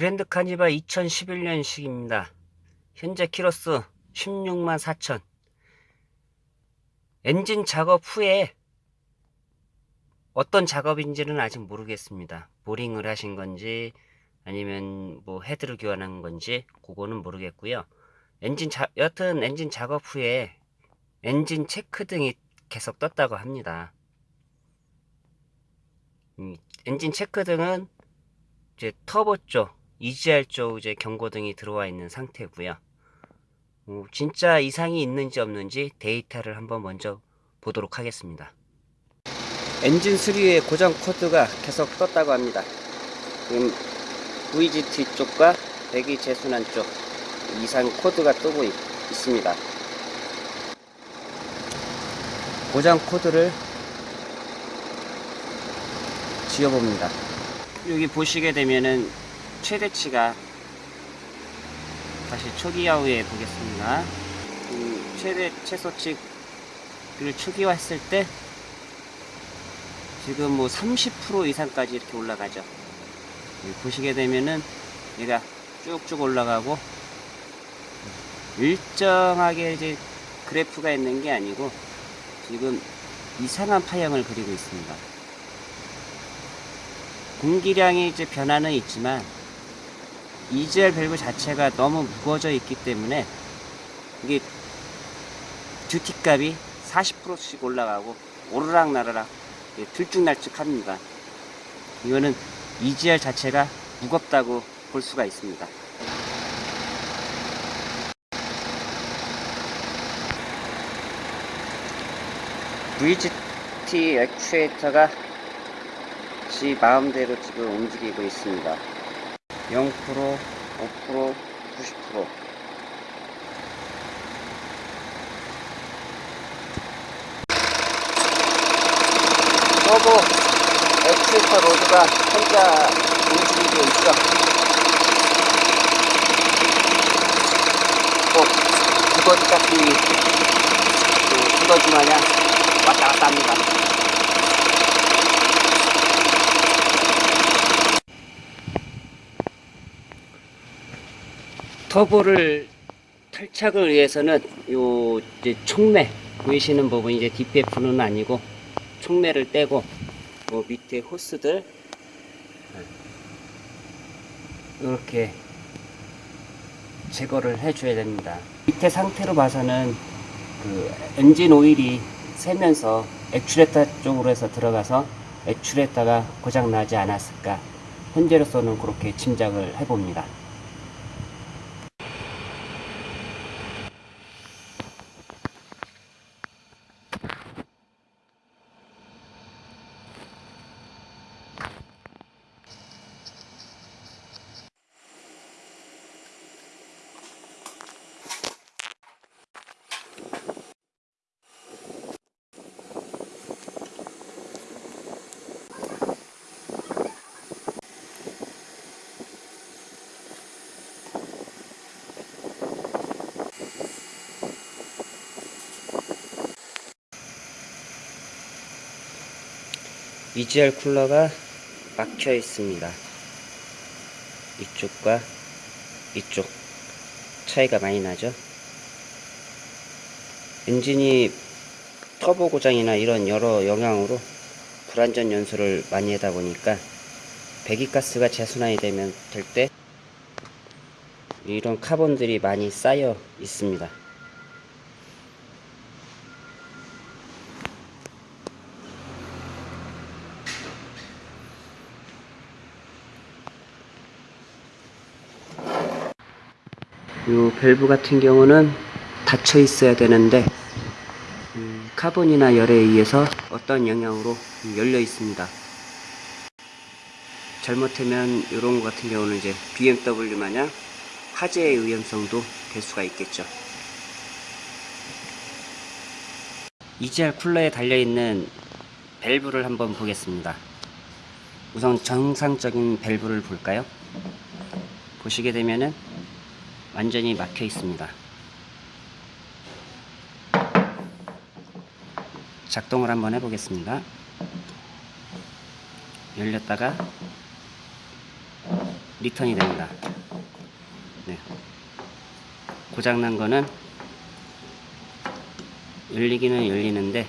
그랜드 카니발 2011년식입니다. 현재 키로수 16만 4천. 엔진 작업 후에 어떤 작업인지는 아직 모르겠습니다. 보링을 하신 건지 아니면 뭐 헤드를 교환한 건지 그거는 모르겠고요. 엔진 자, 여튼 엔진 작업 후에 엔진 체크 등이 계속 떴다고 합니다. 음, 엔진 체크 등은 이제 터보 쪽, EGR 쪽 이제 경고등이 들어와 있는 상태고요. 어, 진짜 이상이 있는지 없는지 데이터를 한번 먼저 보도록 하겠습니다. 엔진 수리의 고장 코드가 계속 떴다고 합니다. 지금 VGT 쪽과 배기 재순환 쪽 이상 코드가 뜨고 있, 있습니다. 고장 코드를 지어봅니다. 여기 보시게 되면은 최대치가 다시 초기화후에 보겠습니다. 음, 최대 최소치를 초기화했을 때 지금 뭐 30% 이상까지 이렇게 올라가죠. 여기 보시게 되면은 얘가 쭉쭉 올라가고 일정하게 이제 그래프가 있는 게 아니고 지금 이상한 파형을 그리고 있습니다. 공기량이 이제 변화는 있지만 EGR 밸브 자체가 너무 무거워져 있기 때문에 이게 듀티 값이 40%씩 올라가고 오르락 나르락 들쭉날쭉 합니다. 이거는 EGR 자체가 무겁다고 볼 수가 있습니다. VGT 액추에이터가 지 마음대로 지금 움직이고 있습니다. 0%, 5%, 90% 터보 액추에이터 로드가 혼자 움직이고 있어. 꼭 두더지 같이 그 두더지 마냥 왔다 갔다 합니다. 터보를 탈착을 위해서는 요 이제 촉매 보이시는 부분 이제 DPF는 아니고 촉매를 떼고 요 밑에 호스들 이렇게 제거를 해줘야 됩니다. 밑에 상태로 봐서는 그 엔진 오일이 새면서 액추레타 쪽으로 해서 들어가서 액추레타가 고장 나지 않았을까 현재로서는 그렇게 짐작을 해봅니다. EGR 쿨러가 막혀 있습니다. 이쪽과 이쪽 차이가 많이 나죠. 엔진이 터보 고장이나 이런 여러 영향으로 불안전 연소를 많이 하다 보니까 배기가스가 재순환이 되면 될 때 이런 카본들이 많이 쌓여 있습니다. 이 밸브 같은 경우는 닫혀 있어야 되는데 음, 카본이나 열에 의해서 어떤 영향으로 열려 있습니다. 잘못하면 이런 것 같은 경우는 이제 BMW 마냥 화재의 위험성도 될 수가 있겠죠. EGR 쿨러에 달려있는 밸브를 한번 보겠습니다. 우선 정상적인 밸브를 볼까요? 보시게 되면은 완전히 막혀 있습니다. 작동을 한번 해보겠습니다. 열렸다가 리턴이 됩니다. 네. 고장난 거는 열리기는 열리는데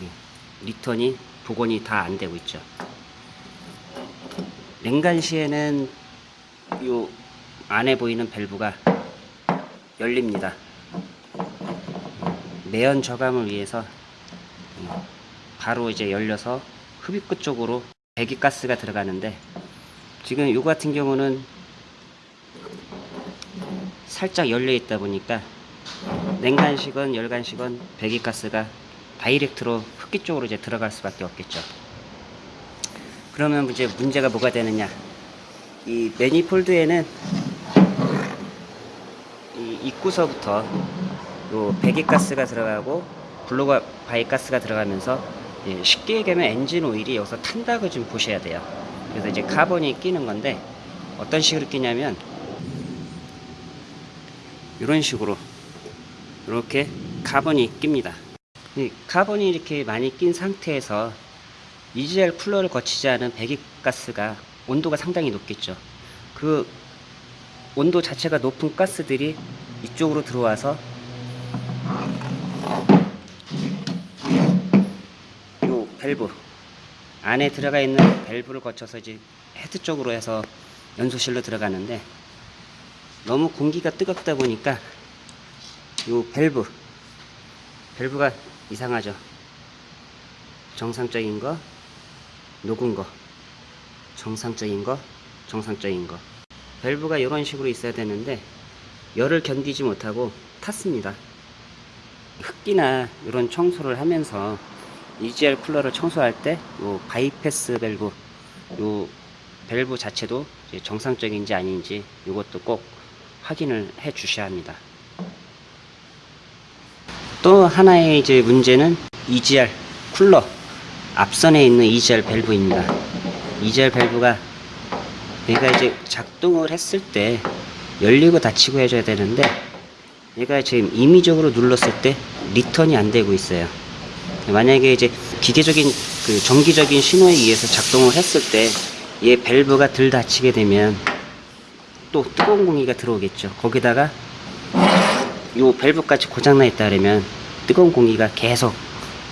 네, 리턴이 복원이 다 안 되고 있죠. 냉간 시에는 요 안에 보이는 밸브가 열립니다. 매연 저감을 위해서 음, 바로 이제 열려서 흡입구 쪽으로 배기가스가 들어가는데 지금 요 같은 경우는 살짝 열려 있다 보니까 냉간식은 열간식은 배기가스가 다이렉트로 흡기 쪽으로 이제 들어갈 수밖에 없겠죠. 그러면 이제 문제가 뭐가 되느냐? 이 manifold에는 이 입구서부터 요 배기가스가 들어가고 blow가 blow-by 가스가 들어가면서 예, 쉽게 얘기하면 엔진 오일이 여기서 탄다고 좀 보셔야 돼요. 그래서 이제 카본이 끼는 건데 어떤 식으로 끼냐면 이런 식으로 이렇게 카본이 낍니다. 이 카본이 이렇게 많이 낀 상태에서 EGR 쿨러를 거치지 않은 배기가스가 온도가 상당히 높겠죠. 그 온도 자체가 높은 가스들이 이쪽으로 들어와서 요 밸브 안에 들어가 있는 밸브를 거쳐서 이제 헤드 쪽으로 해서 연소실로 들어가는데 너무 공기가 뜨겁다 보니까 요 밸브 밸브가 이상하죠. 정상적인 거, 녹은 거, 정상적인 거, 정상적인 거. 밸브가 이런 식으로 있어야 되는데 열을 견디지 못하고 탔습니다. 흡기나 이런 청소를 하면서 EGR 쿨러를 청소할 때 요 바이패스 밸브 요 밸브 자체도 정상적인지 아닌지 이것도 꼭 확인을 해 주셔야 합니다. 또 하나의 이제 문제는 EGR 쿨러 앞선에 있는 EGR 밸브입니다. EGR 밸브가 얘가 이제 작동을 했을 때 열리고 닫히고 해줘야 되는데 얘가 지금 임의적으로 눌렀을 때 리턴이 안 되고 있어요. 만약에 이제 기계적인 그 정기적인 신호에 의해서 작동을 했을 때 얘 밸브가 덜 닫히게 되면 또 뜨거운 공기가 들어오겠죠. 거기다가 요 밸브까지 고장나 있다 그러면 뜨거운 공기가 계속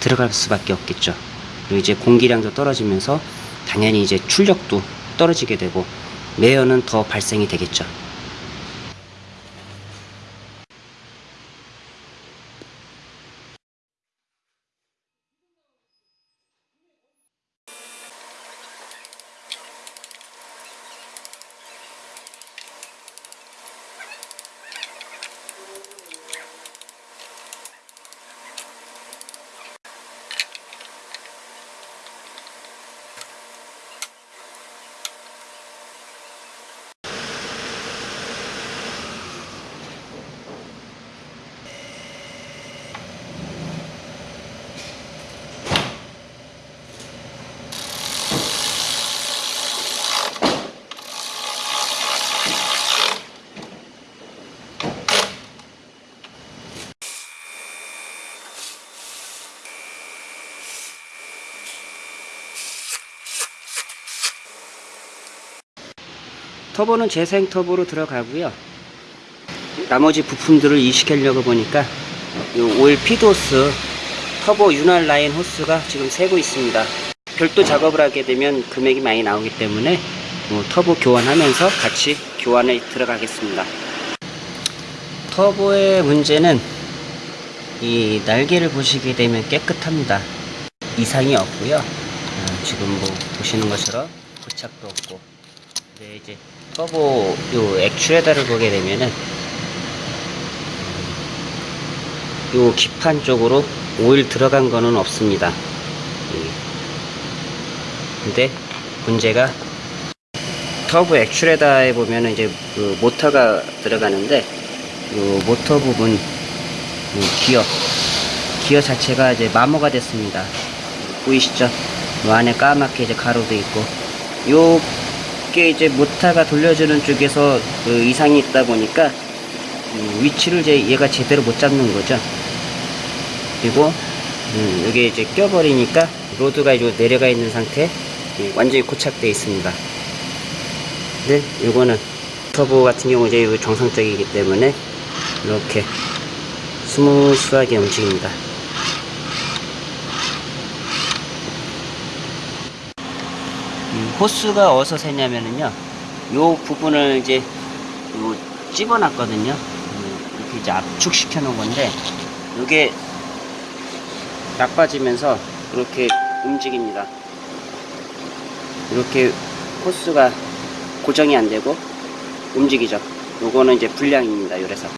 들어갈 수밖에 없겠죠. 그리고 이제 공기량도 떨어지면서 당연히 이제 출력도 떨어지게 되고 매연은 더 발생이 되겠죠. 터보는 재생 터보로 들어가고요. 나머지 부품들을 이식하려고 보니까 이 오일 피드호스 터보 윤활 라인 호스가 지금 새고 있습니다. 별도 작업을 하게 되면 금액이 많이 나오기 때문에 뭐 터보 교환하면서 같이 교환에 들어가겠습니다. 터보의 문제는 이 날개를 보시게 되면 깨끗합니다. 이상이 없고요. 어, 지금 뭐 보시는 것처럼 부착도 없고 네, 이제 터보 요 액추에다를 보게 되면은 요 기판 쪽으로 오일 들어간 거는 없습니다. 예. 근데 문제가 터보 액추에다에 보면은 이제 그 모터가 들어가는데 요 모터 부분 요 기어 기어 자체가 이제 마모가 됐습니다. 보이시죠? 요 안에 까맣게 이제 가로도 있고 요 이게 이제 모타가 돌려주는 쪽에서 그 이상이 있다 보니까 음, 위치를 이제 얘가 제대로 못 잡는 거죠. 그리고 음, 여기 이제 껴버리니까 로드가 이제 내려가 있는 상태 예, 완전히 고착되어 있습니다. 네, 요거는 터보 같은 경우 이제 정상적이기 때문에 이렇게 smooth하게 움직입니다. 호스가 어디서 새냐면은요, 요 부분을 이제 요 집어놨거든요. 음, 이렇게 이제 압축시켜 놓은 건데, 요게 나빠지면서 이렇게 움직입니다. 이렇게 호스가 고정이 안 되고 움직이죠. 요거는 이제 불량입니다. 요래서.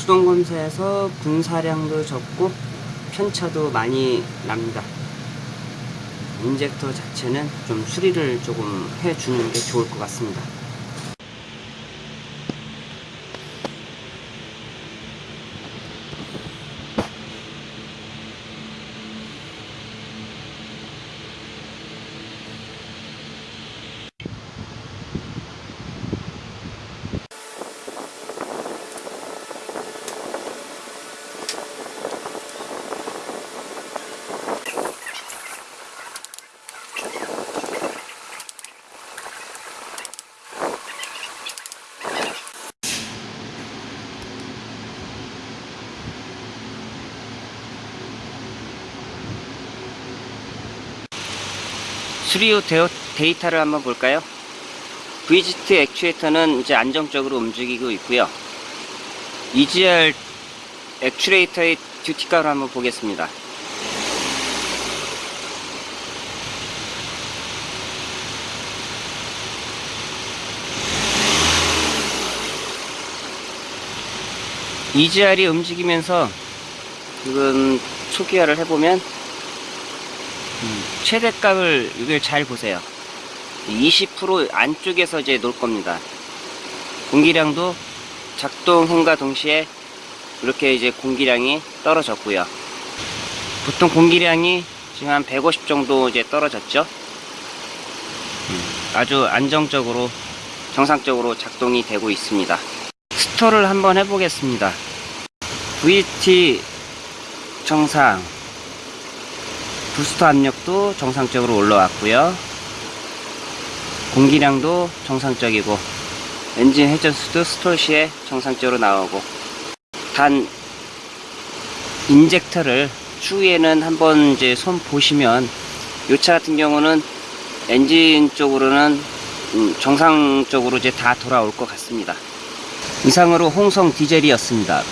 수동 검사에서 분사량도 적고 편차도 많이 납니다. 인젝터 자체는 좀 수리를 조금 해주는 게 좋을 것 같습니다. 트리오 데이터를 한번 볼까요? VGT 액추에이터는 이제 안정적으로 움직이고 있고요. EGR 액추레이터의 듀티값을 한번 보겠습니다. EGR이 움직이면서 지금 초기화를 해보면 최대값을 이걸 잘 보세요. 20% 안쪽에서 이제 놓을 겁니다. 공기량도 작동함과 동시에 이렇게 이제 공기량이 떨어졌고요. 보통 공기량이 지금 한 150 정도 이제 떨어졌죠. 음, 아주 안정적으로 정상적으로 작동이 되고 있습니다. 스토를 한번 해보겠습니다. VGT 정상 부스터 압력도 정상적으로 올라왔고요. 공기량도 정상적이고 엔진 회전수도 stall 시에 정상적으로 나오고 단 injector를 추후에는 한번 이제 손 보시면 이 차 같은 경우는 엔진 쪽으로는 음, 정상적으로 이제 다 돌아올 것 같습니다. 이상으로 홍성 디젤이었습니다.